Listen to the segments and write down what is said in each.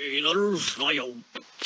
Steelers, I hope.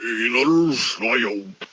Inner Smile.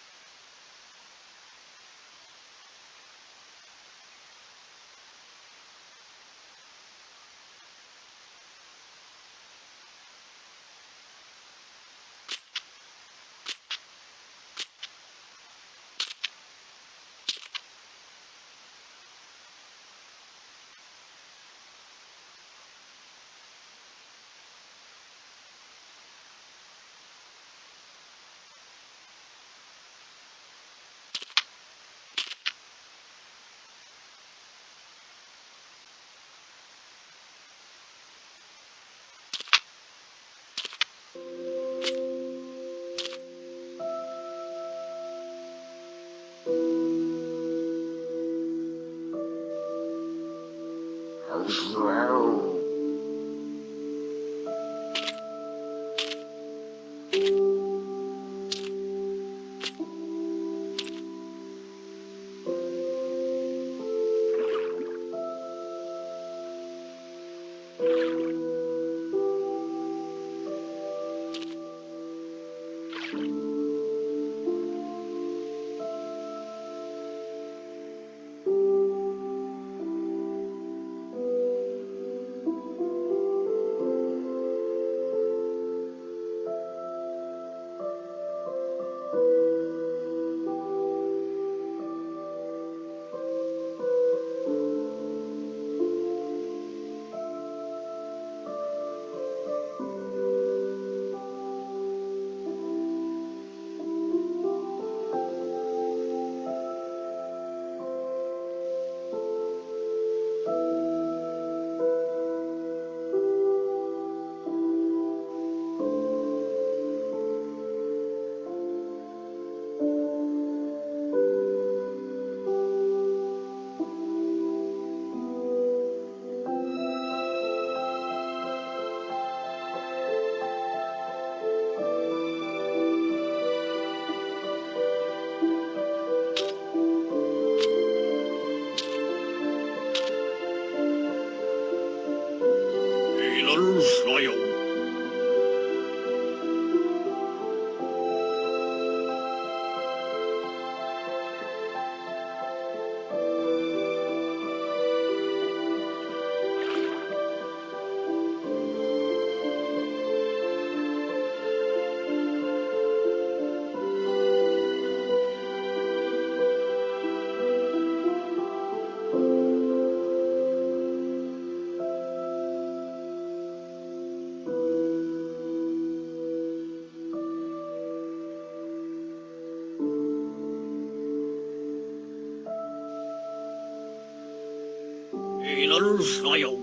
Israel.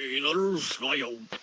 Hey, little.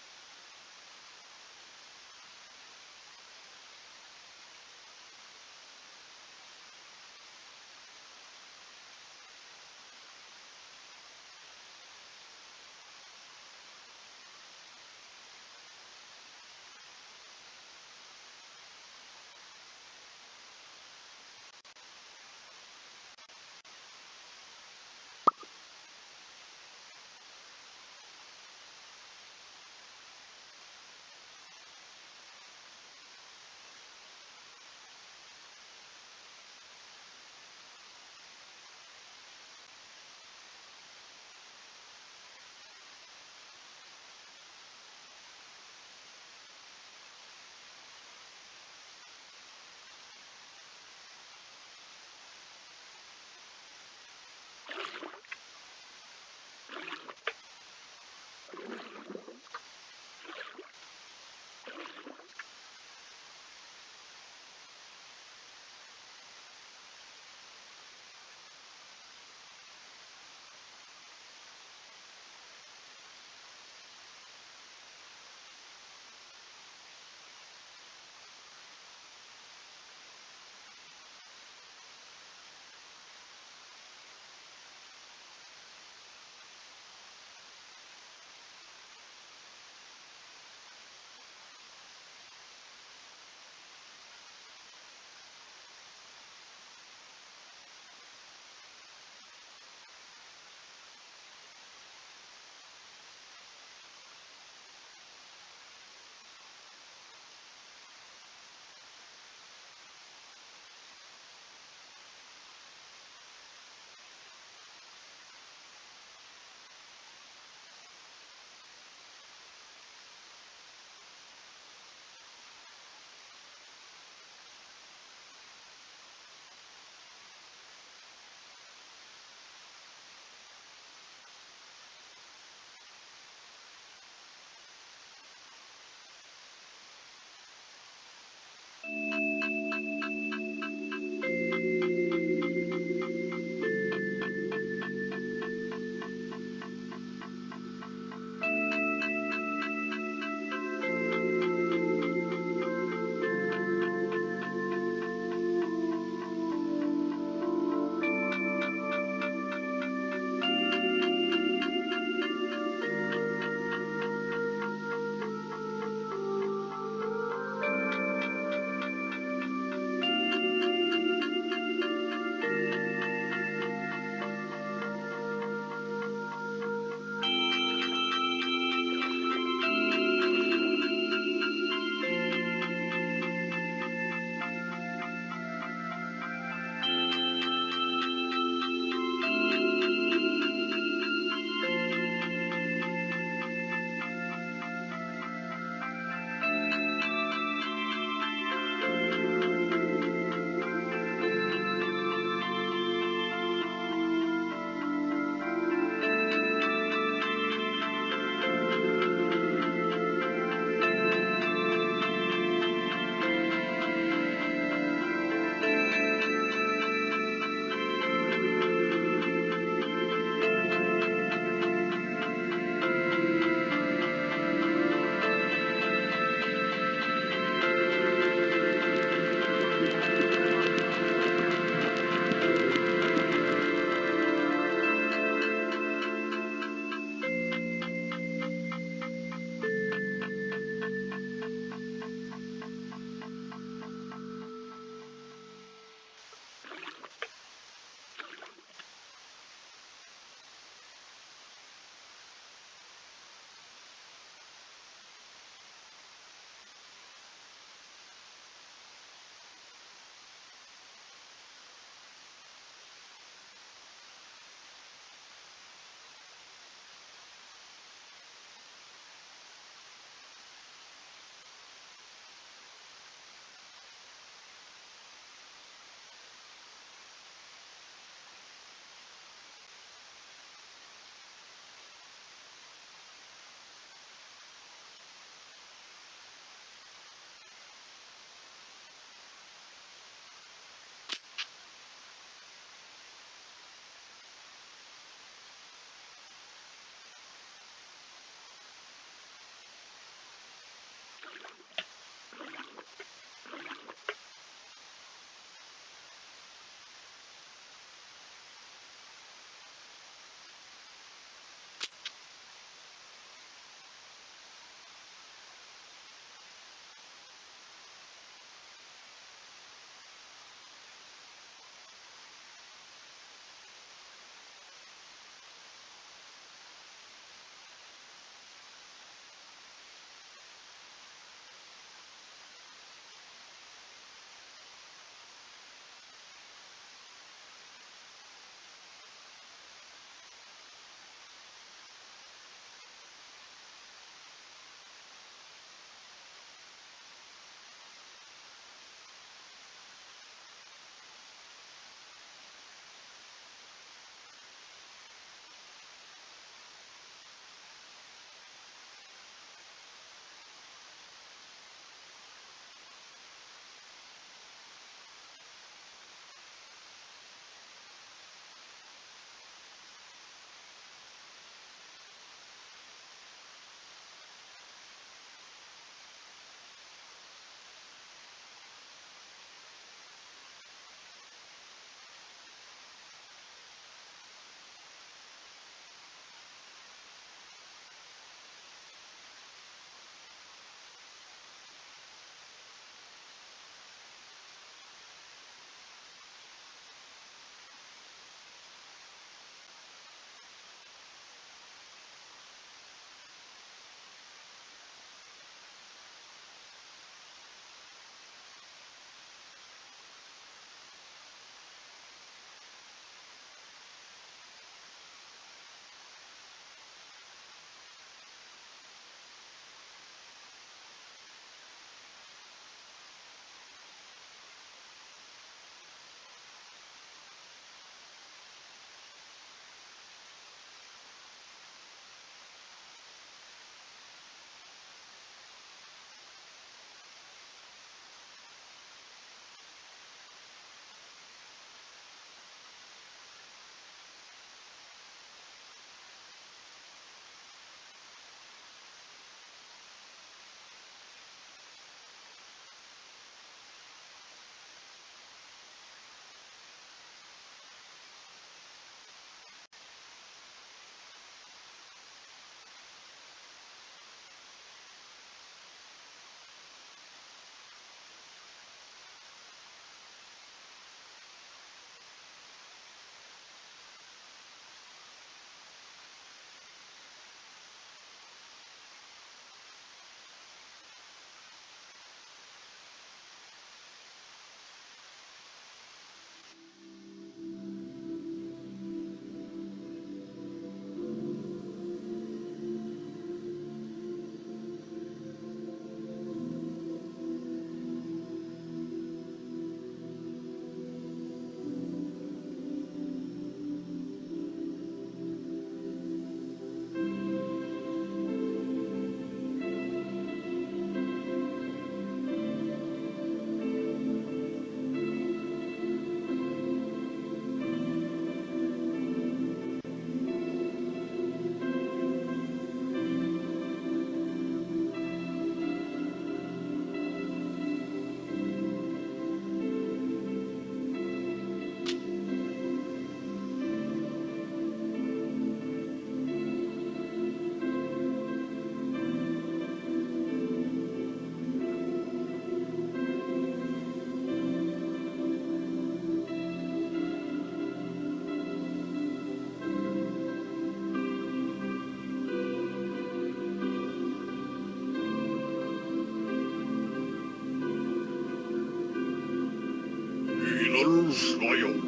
Where's Loyal?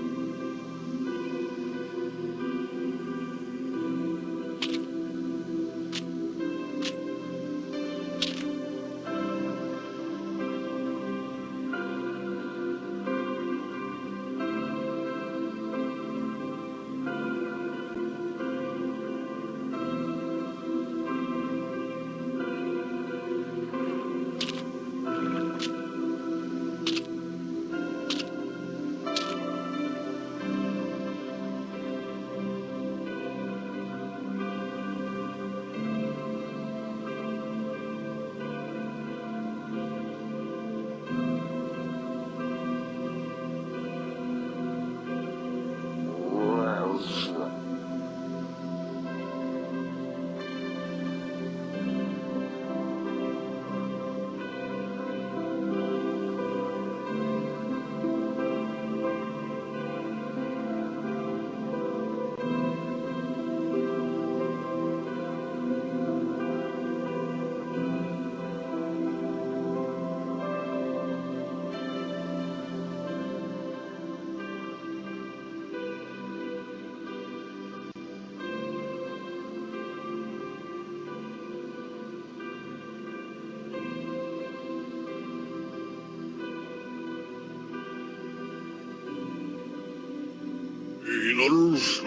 no luz,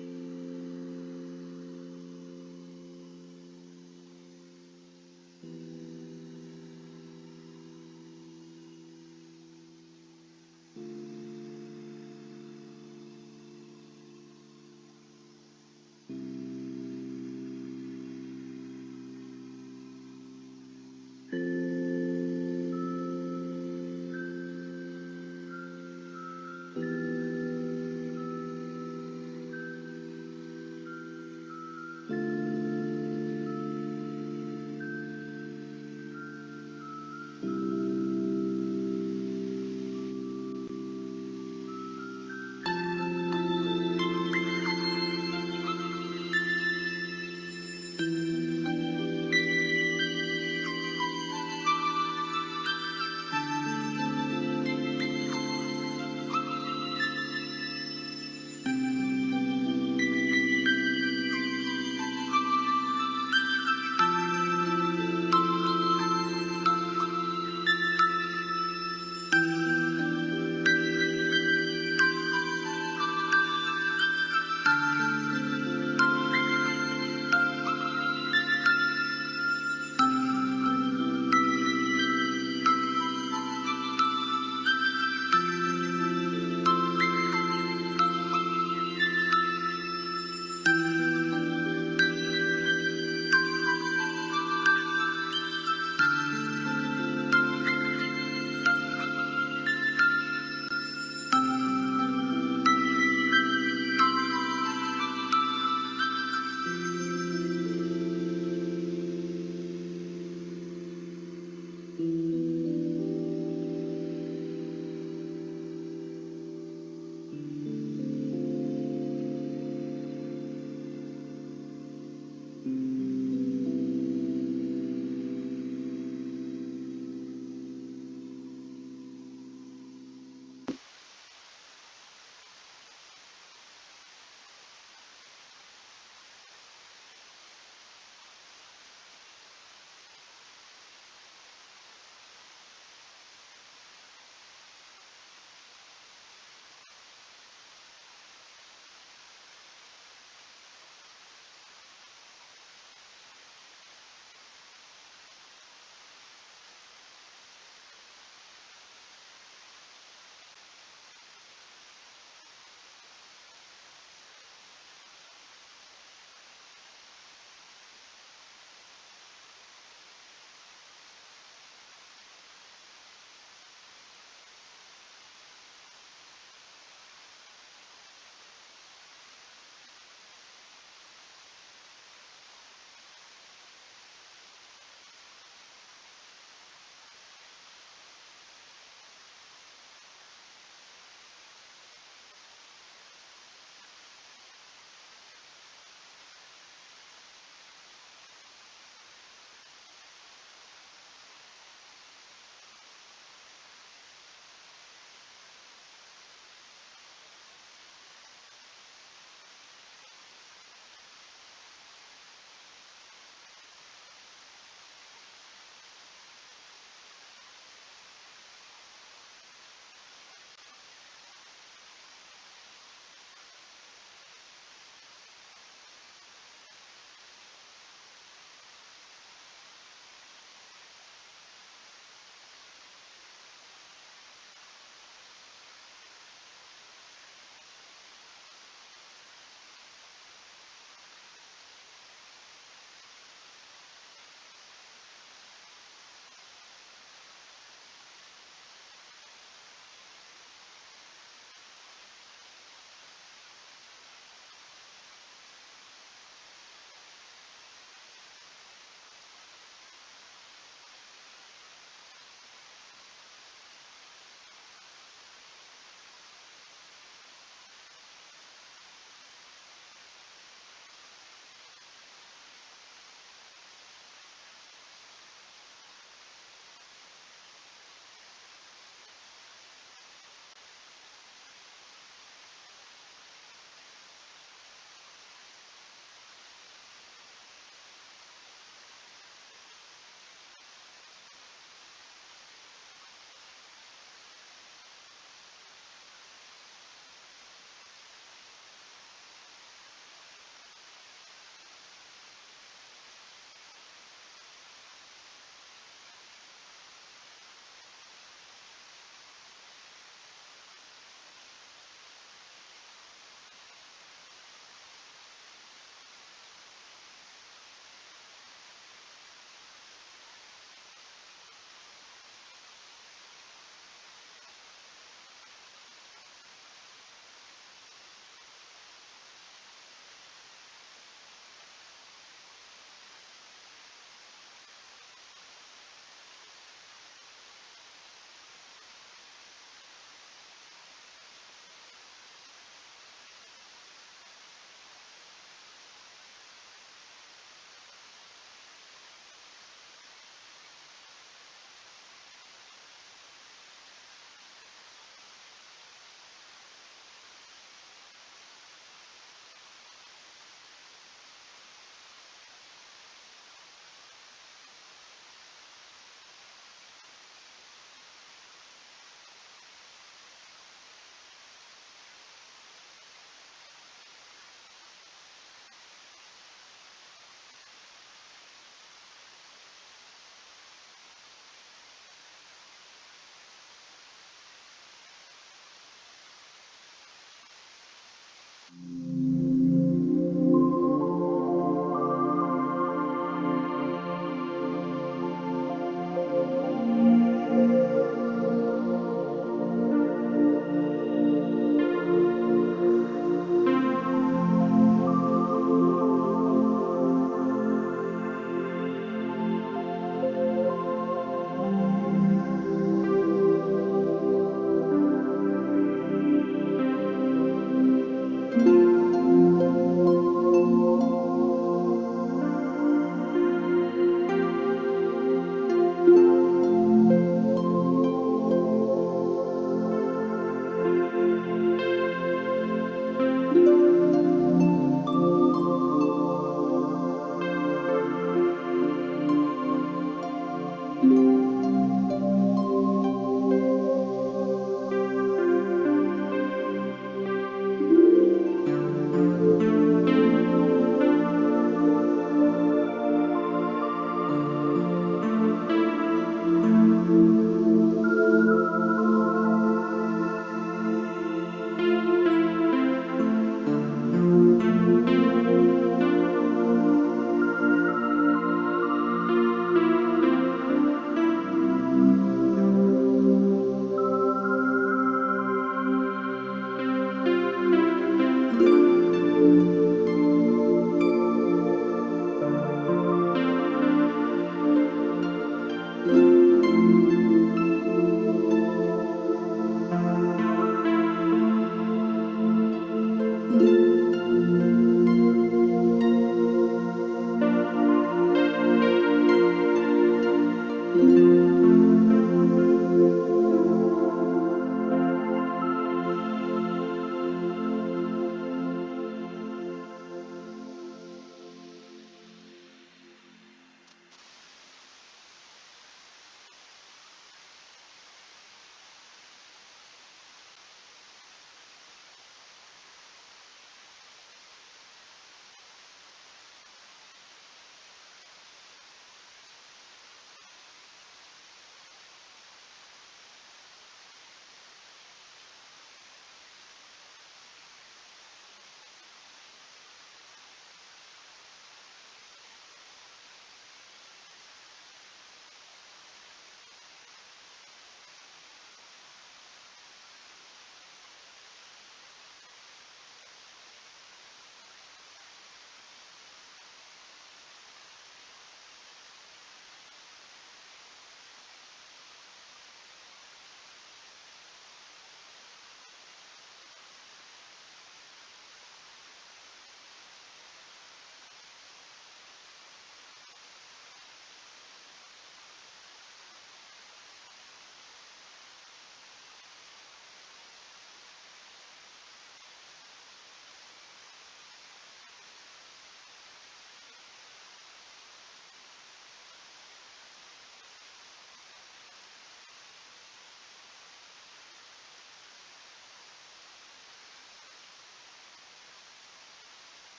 Mm. -hmm.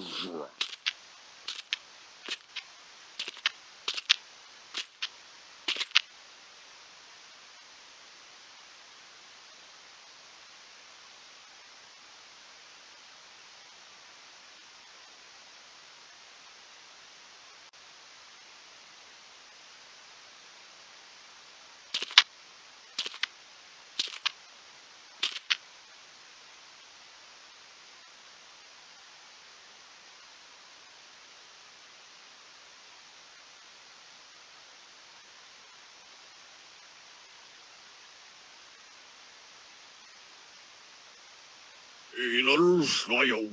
лжет. Little I.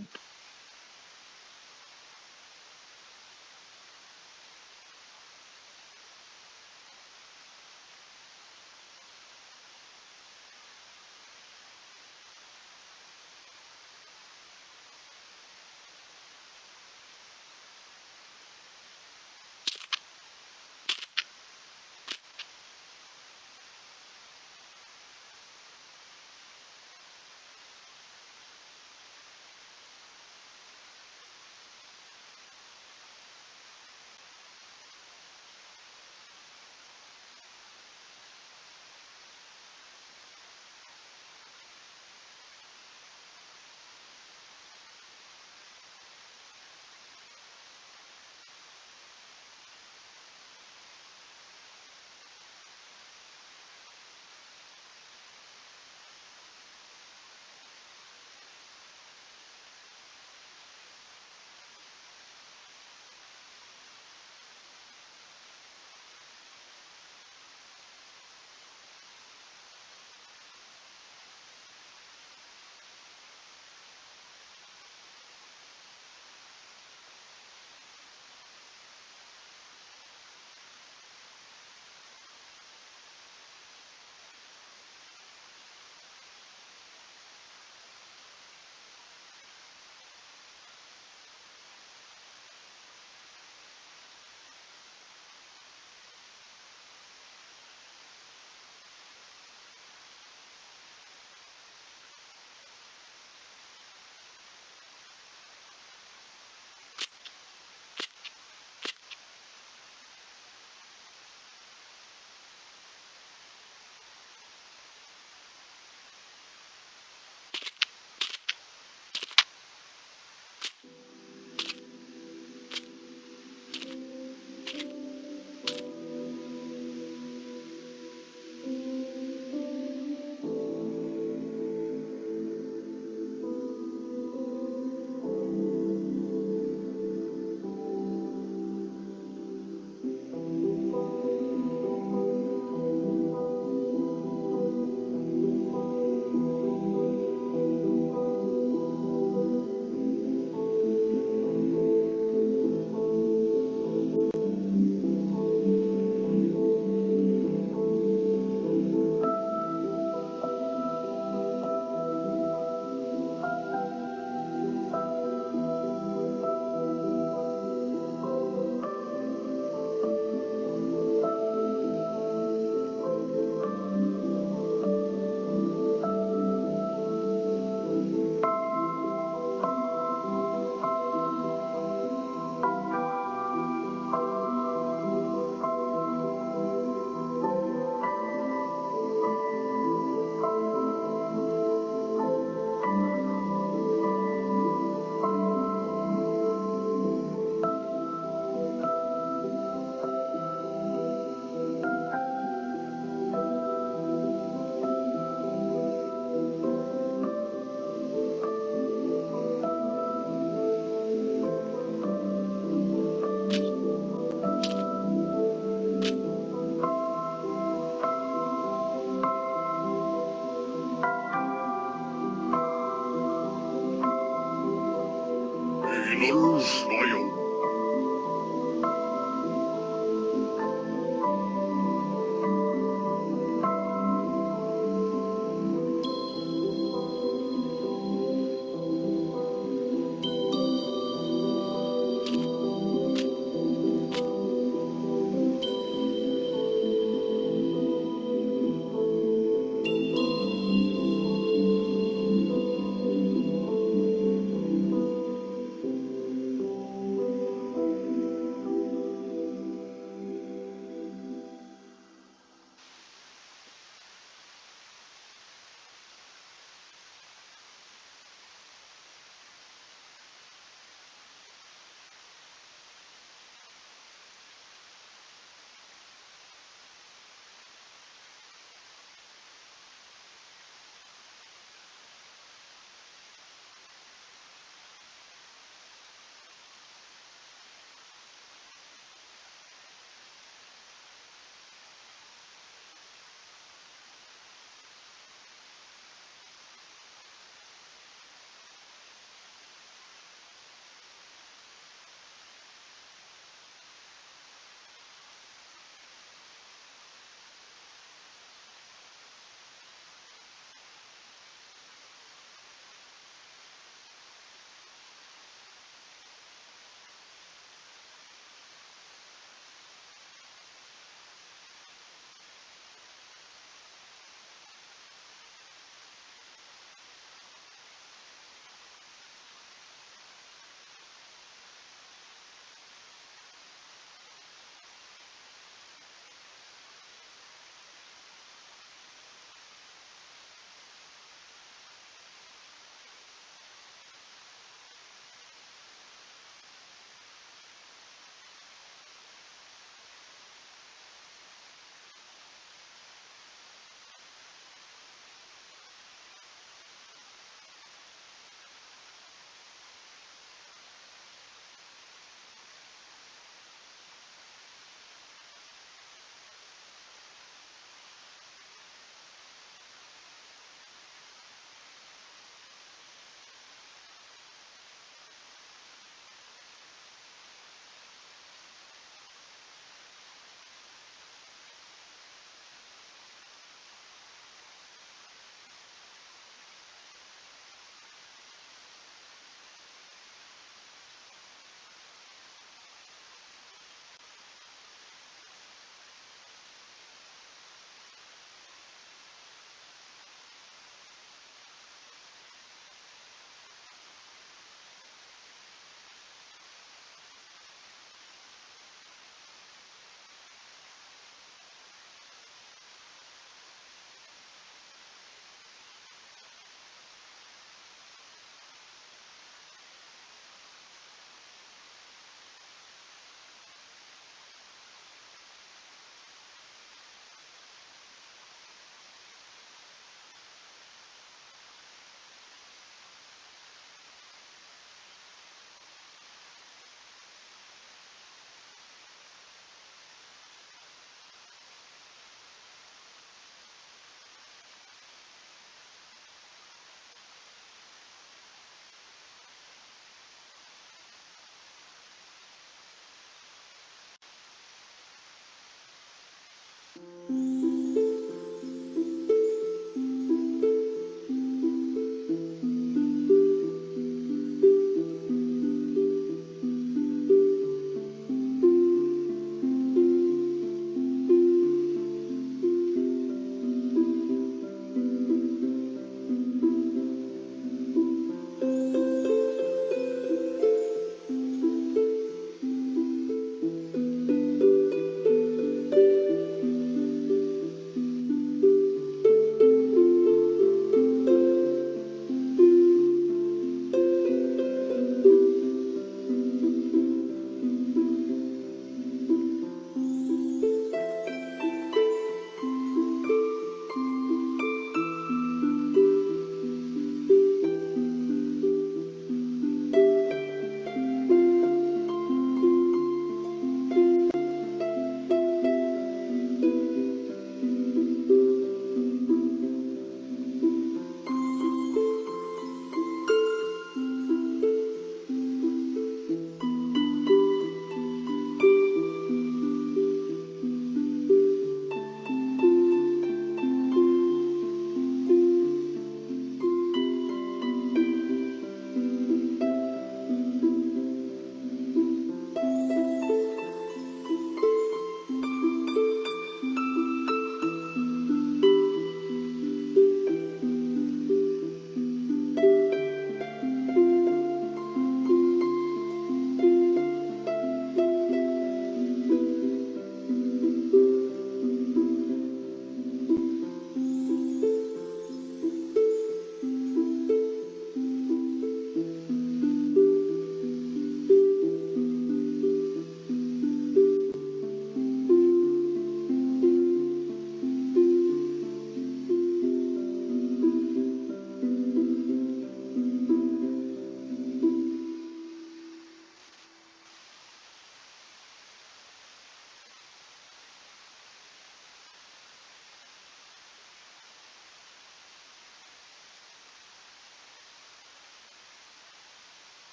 嗯。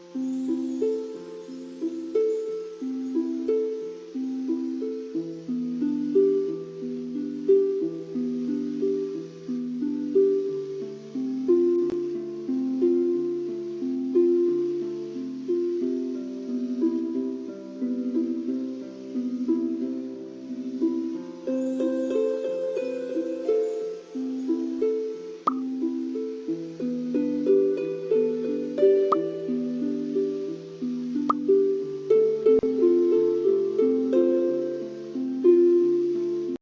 Mm-hmm.